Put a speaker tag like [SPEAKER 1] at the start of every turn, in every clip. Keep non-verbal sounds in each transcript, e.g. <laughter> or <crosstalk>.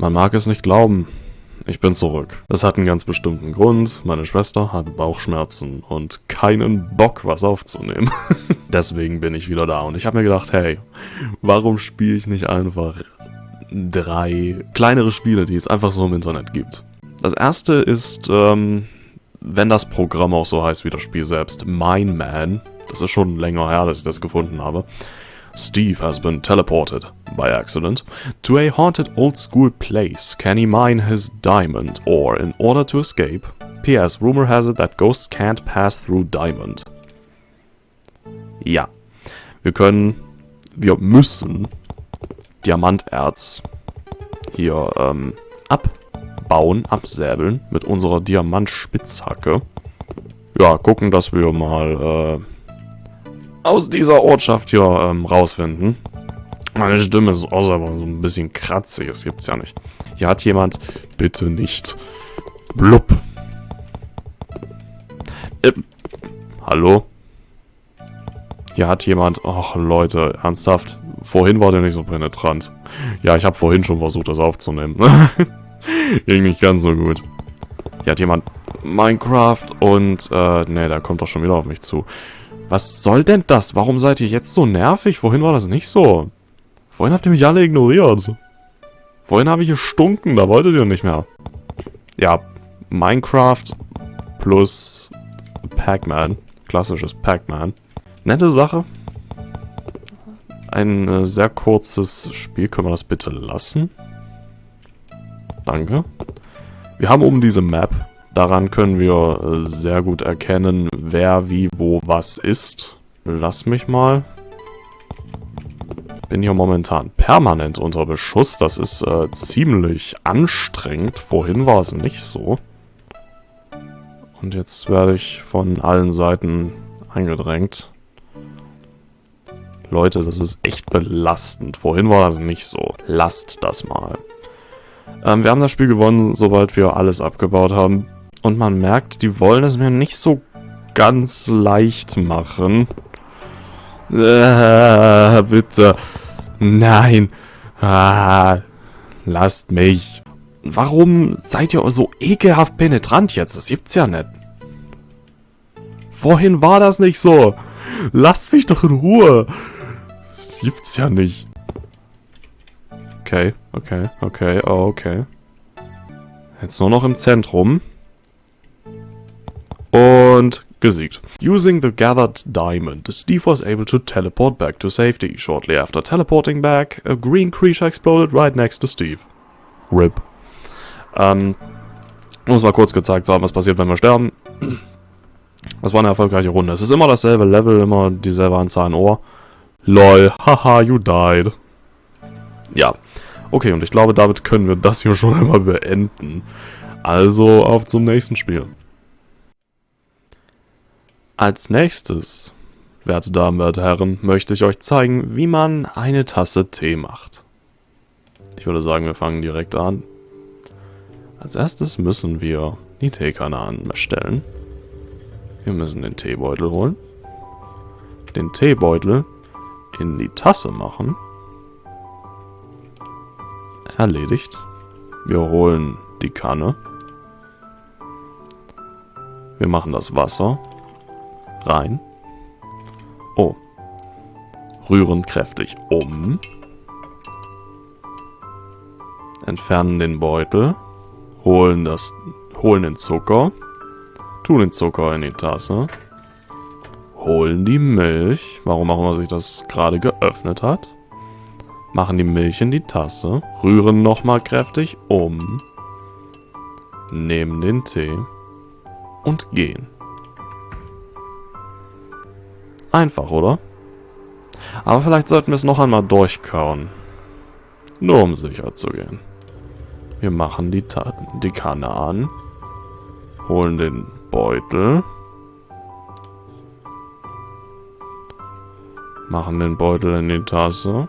[SPEAKER 1] Man mag es nicht glauben. Ich bin zurück. Das hat einen ganz bestimmten Grund. Meine Schwester hat Bauchschmerzen und keinen Bock, was aufzunehmen. <laughs> Deswegen bin ich wieder da und ich habe mir gedacht, hey, warum spiele ich nicht einfach drei kleinere Spiele, die es einfach so im Internet gibt? Das erste ist, ähm, wenn das Programm auch so heißt wie das Spiel selbst, Mine Man. Das ist schon länger her, dass ich das gefunden habe. Steve has been teleported, by accident, to a haunted old-school place. Can he mine his diamond, or in order to escape? P.S. Rumor has it that ghosts can't pass through diamond. Ja, wir können, wir müssen Diamanterz hier ähm, abbauen, absäbeln mit unserer Diamantspitzhacke. Ja, gucken, dass wir mal äh, aus dieser Ortschaft hier ähm, rausfinden. Meine Stimme ist auch aber so ein bisschen kratzig, das gibt's ja nicht. Hier hat jemand, bitte nicht, blub. Äh, hallo? Hier hat jemand, ach Leute, ernsthaft, vorhin war der nicht so penetrant. Ja, ich habe vorhin schon versucht, das aufzunehmen. <laughs> Ging nicht ganz so gut. Hier hat jemand Minecraft und, äh, ne, der kommt doch schon wieder auf mich zu. Was soll denn das? Warum seid ihr jetzt so nervig? Vorhin war das nicht so. Vorhin habt ihr mich alle ignoriert. Vorhin habe ich gestunken, da wolltet ihr nicht mehr. Ja, Minecraft plus Pac-Man. Klassisches Pac-Man. Nette Sache. Ein äh, sehr kurzes Spiel. Können wir das bitte lassen? Danke. Wir haben oben diese Map. Daran können wir äh, sehr gut erkennen, wer wie wo was ist. Lass mich mal. Bin hier momentan permanent unter Beschuss. Das ist äh, ziemlich anstrengend. Vorhin war es nicht so. Und jetzt werde ich von allen Seiten eingedrängt. Leute, das ist echt belastend. Vorhin war das nicht so. Lasst das mal. Ähm, wir haben das Spiel gewonnen, sobald wir alles abgebaut haben. Und man merkt, die wollen es mir nicht so ganz leicht machen. Äh, bitte. Nein. Ah, lasst mich. Warum seid ihr so ekelhaft penetrant jetzt? Das gibt's ja nicht. Vorhin war das nicht so. Lasst mich doch in Ruhe. Das gibt's ja nicht. Okay, okay, okay, oh, okay. Jetzt nur noch im Zentrum. Und gesiegt. Using the gathered diamond, Steve was able to teleport back to safety. Shortly after teleporting back, a green creature exploded right next to Steve. RIP. Ähm, muss mal kurz gezeigt haben, was passiert, wenn wir sterben. Das war eine erfolgreiche Runde. Es ist immer dasselbe Level, immer dieselbe Anzahl an Ohr. LOL, <laughs> haha, you died. Ja. Okay, und ich glaube, damit können wir das hier schon einmal beenden. Also, auf zum nächsten Spiel. Als nächstes, werte Damen, werte Herren, möchte ich euch zeigen, wie man eine Tasse Tee macht. Ich würde sagen, wir fangen direkt an. Als erstes müssen wir die Teekanne anstellen. Wir müssen den Teebeutel holen. Den Teebeutel in die Tasse machen. Erledigt. Wir holen die Kanne. Wir machen das Wasser rein. Oh. Rühren kräftig um. Entfernen den Beutel. Holen das, holen den Zucker. Tun den Zucker in die Tasse. Holen die Milch. Warum auch immer sich das gerade geöffnet hat. Machen die Milch in die Tasse. Rühren nochmal kräftig um. Nehmen den Tee. Und gehen. Einfach, oder? Aber vielleicht sollten wir es noch einmal durchkauen. Nur um sicher zu gehen. Wir machen die, Ta die Kanne an. Holen den Beutel. Machen den Beutel in die Tasse.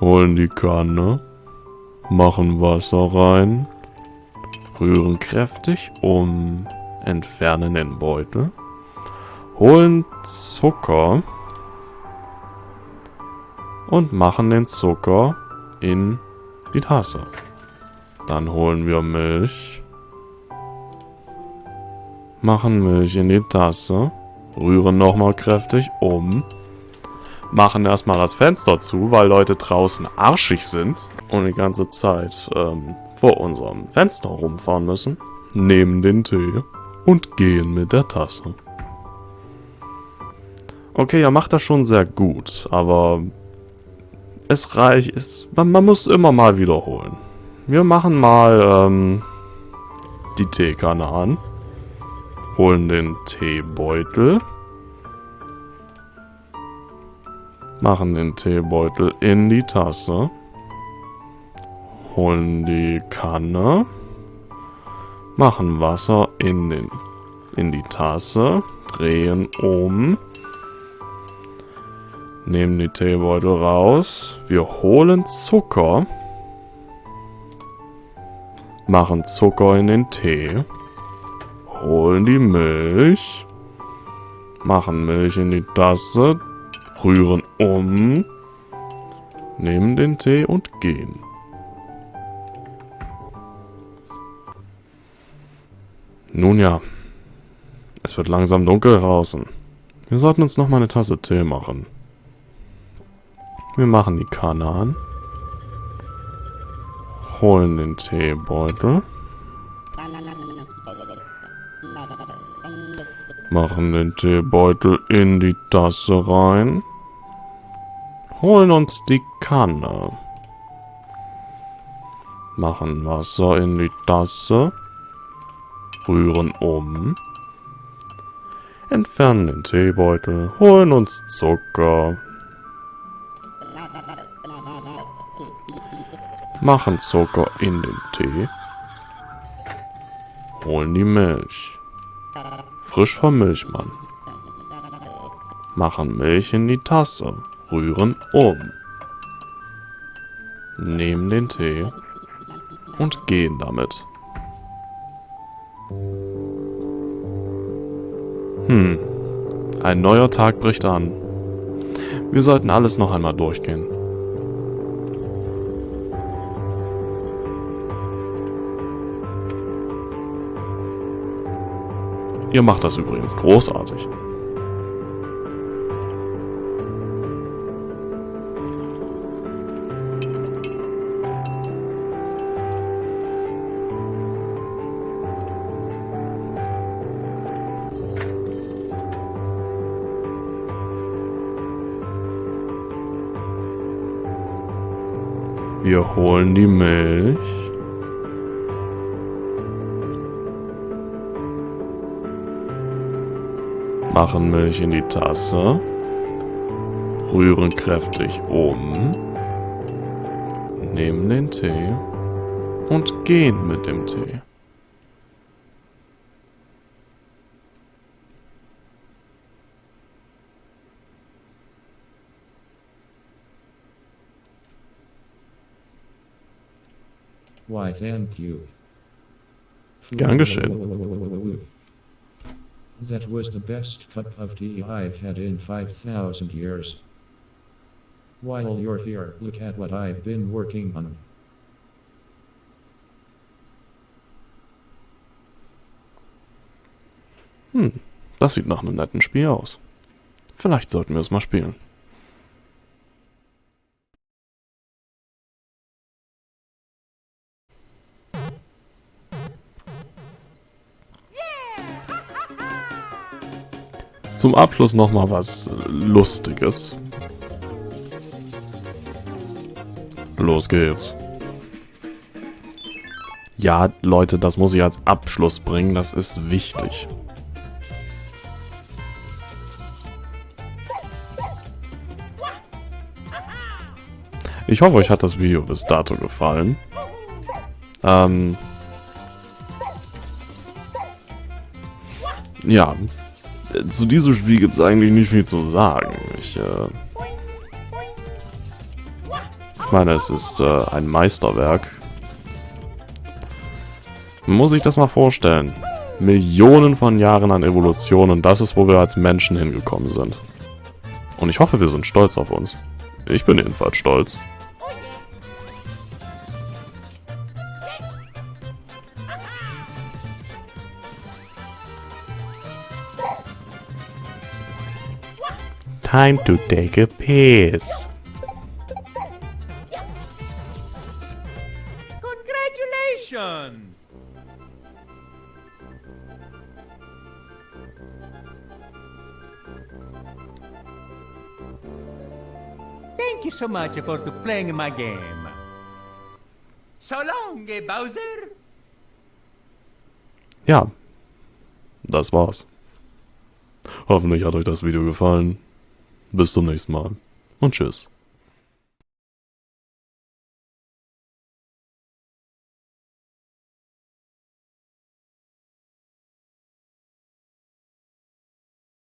[SPEAKER 1] Holen die Kanne. Machen Wasser rein. Rühren kräftig um. Entfernen den Beutel holen Zucker und machen den Zucker in die Tasse. Dann holen wir Milch. Machen Milch in die Tasse. Rühren nochmal kräftig um. Machen erstmal das Fenster zu, weil Leute draußen arschig sind und die ganze Zeit ähm, vor unserem Fenster rumfahren müssen. Nehmen den Tee und gehen mit der Tasse. Okay, er macht das schon sehr gut, aber es reicht, es, man, man muss immer mal wiederholen. Wir machen mal ähm, die Teekanne an, holen den Teebeutel, machen den Teebeutel in die Tasse, holen die Kanne, machen Wasser in, den, in die Tasse, drehen um, nehmen die Teebeutel raus, wir holen Zucker, machen Zucker in den Tee, holen die Milch, machen Milch in die Tasse, rühren um, nehmen den Tee und gehen. Nun ja, es wird langsam dunkel draußen. Wir sollten uns noch mal eine Tasse Tee machen. Wir machen die Kanne an. Holen den Teebeutel. Machen den Teebeutel in die Tasse rein. Holen uns die Kanne. Machen Wasser in die Tasse. Rühren um. Entfernen den Teebeutel. Holen uns Zucker. Machen Zucker in den Tee. Holen die Milch. Frisch vom Milchmann. Machen Milch in die Tasse. Rühren um. Nehmen den Tee und gehen damit. Hm. Ein neuer Tag bricht an. Wir sollten alles noch einmal durchgehen. Ihr macht das übrigens großartig. Wir holen die Milch. Machen Milch in die Tasse. Rühren kräftig um. Nehmen den Tee. Und gehen mit dem Tee.
[SPEAKER 2] Why, thank you.
[SPEAKER 1] Gern geschehen.
[SPEAKER 2] That was the best cup of tea I've had in 5,000 years. While you're here, look at what I've been working on.
[SPEAKER 1] Hm, das sieht nach einem netten Spiel aus. Vielleicht sollten wir es mal spielen. Zum Abschluss nochmal was Lustiges. Los geht's. Ja, Leute, das muss ich als Abschluss bringen, das ist wichtig. Ich hoffe, euch hat das Video bis dato gefallen. Ähm ja, zu diesem Spiel gibt es eigentlich nicht viel zu sagen. Ich, äh ich meine, es ist äh, ein Meisterwerk. Muss sich das mal vorstellen. Millionen von Jahren an Evolution und das ist, wo wir als Menschen hingekommen sind. Und ich hoffe, wir sind stolz auf uns. Ich bin jedenfalls stolz. Time to take a piss.
[SPEAKER 3] Congratulations! Thank you so much for playing my game. So long, eh, Bowser.
[SPEAKER 1] Ja, das war's. Hoffentlich hat euch das Video gefallen. Bis zum nächsten Mal und tschüss.